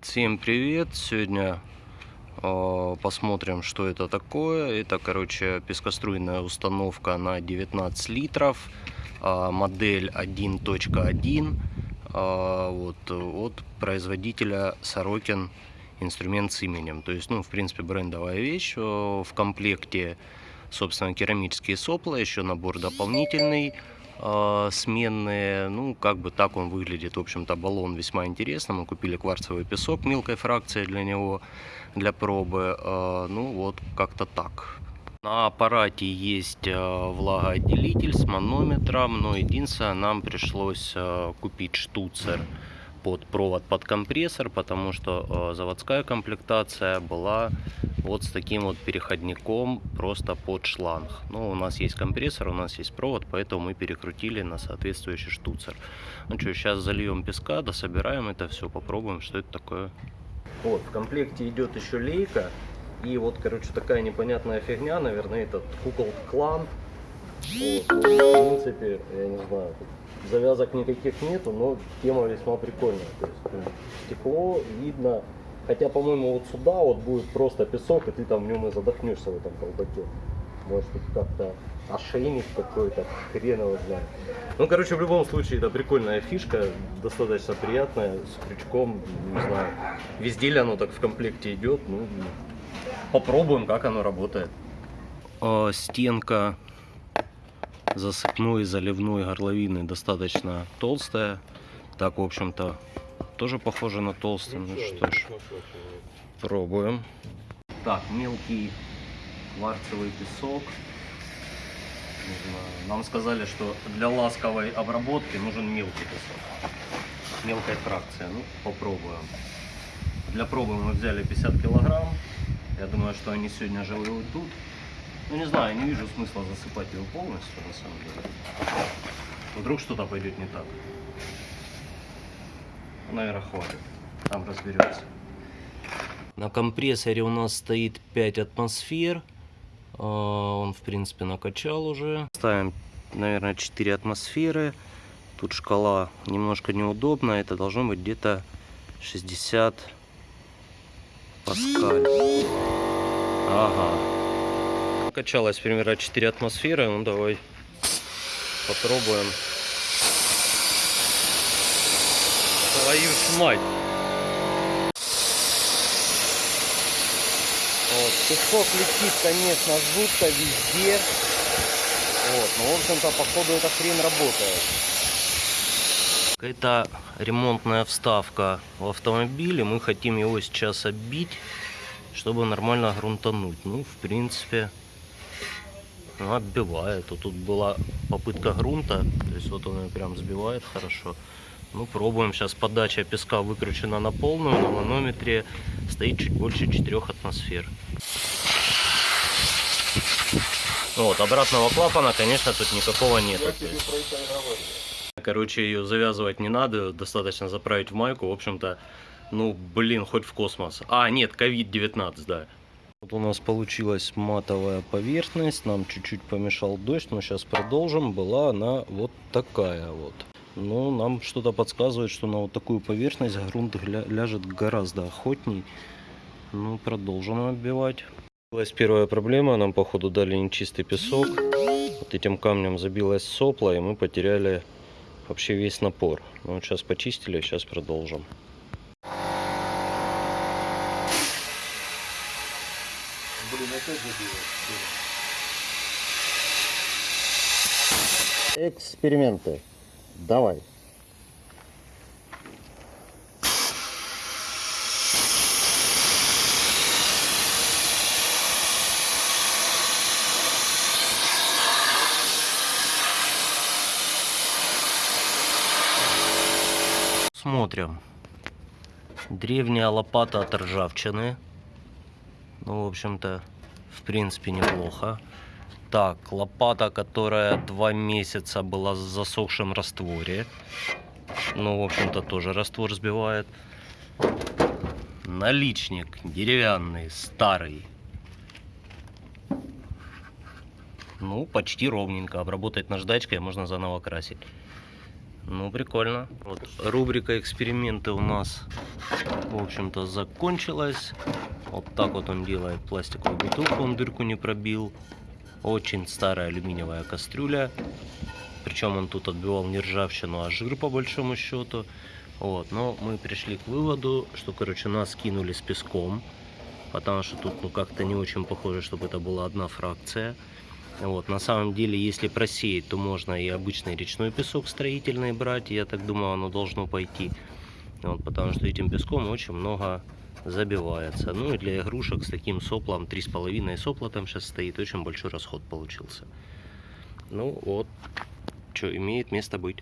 Всем привет! Сегодня э, посмотрим, что это такое. Это, короче, пескоструйная установка на 19 литров, э, модель 1.1 э, вот, от производителя Сорокин инструмент с именем. То есть, ну, в принципе, брендовая вещь. В комплекте, собственно, керамические сопла, еще набор дополнительный сменные. Ну, как бы так он выглядит. В общем-то, баллон весьма интересный. Мы купили кварцевый песок мелкой фракции для него, для пробы. Э, ну, вот как-то так. На аппарате есть э, влагоотделитель с манометром, но единственное, нам пришлось э, купить штуцер под провод под компрессор, потому что э, заводская комплектация была вот с таким вот переходником просто под шланг. Но у нас есть компрессор, у нас есть провод, поэтому мы перекрутили на соответствующий штуцер. Ну что, сейчас зальем песка, дособираем это все, попробуем, что это такое. Вот, в комплекте идет еще лейка. И вот, короче, такая непонятная фигня, наверное, этот кукол клан. В принципе, я не знаю, завязок никаких нету, но тема весьма прикольная. То есть ну, стекло видно, хотя, по-моему, вот сюда вот будет просто песок, и ты там в нем и задохнешься в этом колбаке. Может быть как-то ошейник какой-то, хрен его знает. Ну, короче, в любом случае, это прикольная фишка, достаточно приятная, с крючком, не знаю. Везде ли оно так в комплекте идет, ну, попробуем, как оно работает. А, стенка засыпной заливной горловины достаточно толстая. Так, в общем-то, тоже похоже на толстый. Ну что ж, пробуем. Так, мелкий кварцевый песок. Нам сказали, что для ласковой обработки нужен мелкий песок. Мелкая фракция. Ну, попробуем. Для пробы мы взяли 50 килограмм. Я думаю, что они сегодня же уйдут. Ну не знаю, не вижу смысла засыпать его полностью, на самом деле. Вдруг что-то пойдет не так. Ну, наверное, хватит. Там разберемся. На компрессоре у нас стоит 5 атмосфер. А, он, в принципе, накачал уже. Ставим, наверное, 4 атмосферы. Тут шкала немножко неудобная. Это должно быть где-то 60 паскаль. Ага. Качалась примерно 4 атмосферы. Ну давай попробуем. Твою ж мать! Вот, песок летит, конечно, жутко везде. Вот, но в общем-то, походу, эта хрень работает. Какая-то ремонтная вставка в автомобиле. Мы хотим его сейчас оббить, чтобы нормально грунтануть. Ну, в принципе, ну, отбивает. Вот тут была попытка грунта, то есть вот он прям сбивает хорошо. Ну, пробуем. Сейчас подача песка выкручена на полную, на манометре стоит чуть больше 4 атмосфер. Вот, обратного клапана, конечно, тут никакого нет. Короче, ее завязывать не надо, достаточно заправить в майку. В общем-то, ну, блин, хоть в космос. А, нет, COVID-19, да. Вот у нас получилась матовая поверхность, нам чуть-чуть помешал дождь, но сейчас продолжим. Была она вот такая вот. Но нам что-то подсказывает, что на вот такую поверхность грунт ляжет гораздо охотней. Ну, продолжим отбивать. Появилась первая проблема, нам походу дали нечистый песок. Вот этим камнем забилась сопла, и мы потеряли вообще весь напор. Ну, вот сейчас почистили, сейчас продолжим. Блин, опять забилось. Эксперименты. Давай. Смотрим. Древняя лопата от ржавчины. Ну, в общем-то, в принципе, неплохо. Так, лопата, которая два месяца была в засохшем растворе. Ну, в общем-то, тоже раствор сбивает. Наличник деревянный, старый. Ну, почти ровненько. Обработать наждачкой, можно заново красить. Ну, прикольно. Вот рубрика эксперименты у нас, в общем-то, закончилась. Вот так вот он делает пластиковую бутылку, он дырку не пробил. Очень старая алюминиевая кастрюля. Причем он тут отбивал не ржавчину, а жир по большому счету. Вот, но мы пришли к выводу, что, короче, нас кинули с песком. Потому что тут, ну, как-то не очень похоже, чтобы это была одна фракция. Вот, на самом деле, если просеять, то можно и обычный речной песок строительный брать. Я так думаю, оно должно пойти. Вот, потому что этим песком очень много забивается. Ну и для игрушек с таким соплом, 3,5 сопла там сейчас стоит, очень большой расход получился. Ну вот, что, имеет место быть.